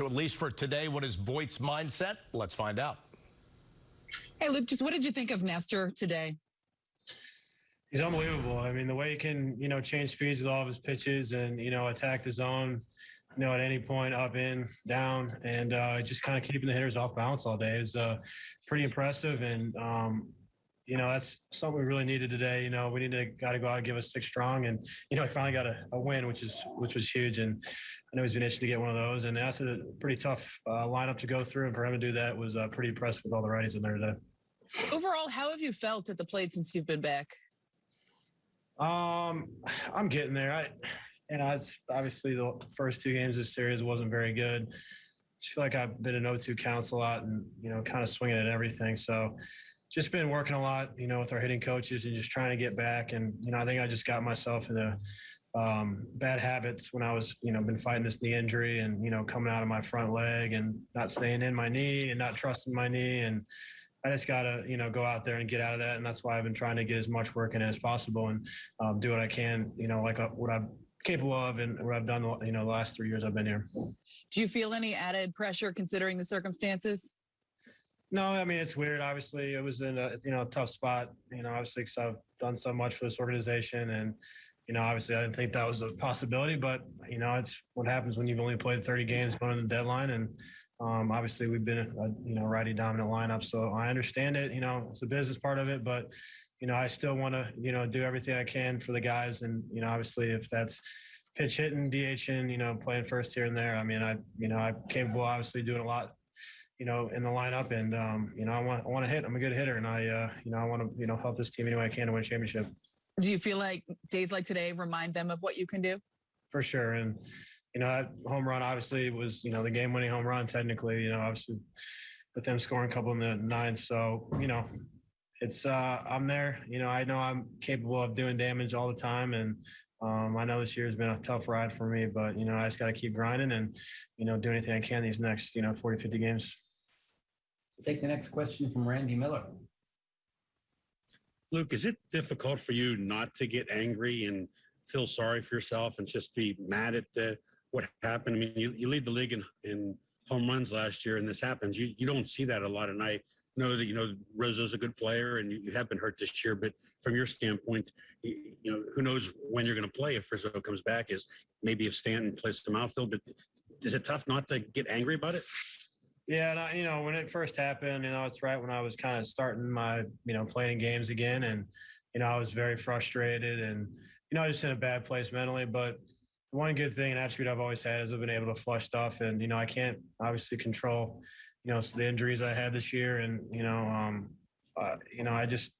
So at least for today, what is Voit's mindset? Let's find out. Hey, Luke, just what did you think of Nestor today? He's unbelievable. I mean, the way he can, you know, change speeds with all of his pitches and, you know, attack the zone, you know, at any point, up, in, down, and uh, just kind of keeping the hitters off balance all day is uh, pretty impressive. And, um, you know, that's something we really needed today. You know, we needed a guy to go out and give us six strong, and you know, he finally got a, a win, which is which was huge. And I know he's been itching to get one of those, and that's a pretty tough uh, lineup to go through, and for him to do that was uh, pretty impressive with all the righties in there today. Overall, how have you felt at the plate since you've been back? Um, I'm getting there. I, you know, it's obviously the first two games of this series wasn't very good. I feel like I've been in 0-2 counts a lot, and you know, kind of swinging at everything. So just been working a lot, you know, with our hitting coaches and just trying to get back. And, you know, I think I just got myself into um, bad habits when I was, you know, been fighting this knee injury and, you know, coming out of my front leg and not staying in my knee and not trusting my knee. And I just got to, you know, go out there and get out of that. And that's why I've been trying to get as much work in as possible and um, do what I can, you know, like uh, what I'm capable of and what I've done, you know, the last three years I've been here. Do you feel any added pressure considering the circumstances? No, I mean it's weird. Obviously, it was in a you know tough spot. You know, obviously because I've done so much for this organization, and you know, obviously I didn't think that was a possibility. But you know, it's what happens when you've only played 30 games going to the deadline, and um, obviously we've been a you know righty dominant lineup. So I understand it. You know, it's a business part of it, but you know, I still want to you know do everything I can for the guys, and you know, obviously if that's pitch hitting, DHing, you know, playing first here and there. I mean, I you know I'm capable obviously doing a lot you know, in the lineup. And um, you know, I want I want to hit. I'm a good hitter, and I uh, you know I want to you know help this team any way I can to win a championship. Do you feel like days like today remind them of what you can do? For sure, and you know, that home run obviously was you know the game-winning home run. Technically, you know, obviously with them scoring a couple in the ninth. So you know, it's uh, I'm there. You know, I know I'm capable of doing damage all the time, and um, I know this year has been a tough ride for me, but you know, I just got to keep grinding and you know do anything I can these next you know 40, 50 games. Take the next question from Randy Miller. Luke, is it difficult for you not to get angry and feel sorry for yourself and just be mad at the what happened? I mean, you, you lead the league in, in home runs last year, and this happens. You you don't see that a lot, and I know that you know Rizzo's a good player, and you, you have been hurt this year. But from your standpoint, you, you know who knows when you're going to play if Rizzo comes back? Is maybe if Stanton plays the outfield, but is it tough not to get angry about it? Yeah, and I, you know, when it first happened, you know, it's right when I was kind of starting my, you know, playing games again, and you know, I was very frustrated, and you know, I just in a bad place mentally. But one good thing and attribute I've always had is I've been able to flush stuff, and you know, I can't obviously control, you know, the injuries I had this year, and you know, um, uh, you know, I just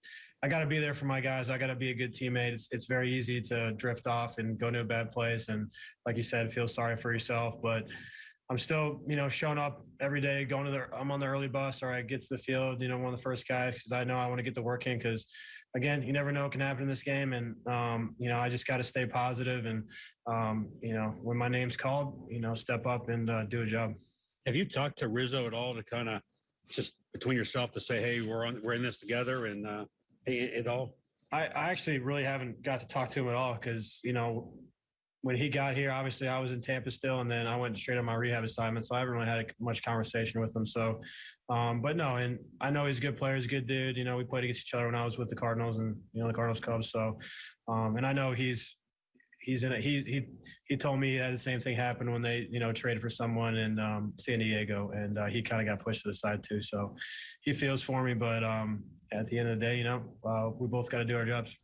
I got to be there for my guys. I got to be a good teammate. It's, it's very easy to drift off and go to a bad place, and like you said, feel sorry for yourself, but I'm still, you know, showing up every day, going to the, I'm on the early bus or I get to the field, you know, one of the first guys because I know I want to get the work in because, again, you never know what can happen in this game. And, um, you know, I just got to stay positive and, um, you know, when my name's called, you know, step up and uh, do a job. Have you talked to Rizzo at all to kind of just between yourself to say, hey, we're on, we're in this together and, uh, at all? I, I actually really haven't got to talk to him at all because, you know, when he got here, obviously I was in Tampa still, and then I went straight on my rehab assignment, so I haven't really had much conversation with him. So, um, but no, and I know he's a good player, he's a good dude. You know, we played against each other when I was with the Cardinals and you know the Cardinals Cubs. So, um, and I know he's he's in it. He he he told me that the same thing happened when they you know traded for someone in um, San Diego, and uh, he kind of got pushed to the side too. So, he feels for me, but um, at the end of the day, you know, uh, we both got to do our jobs.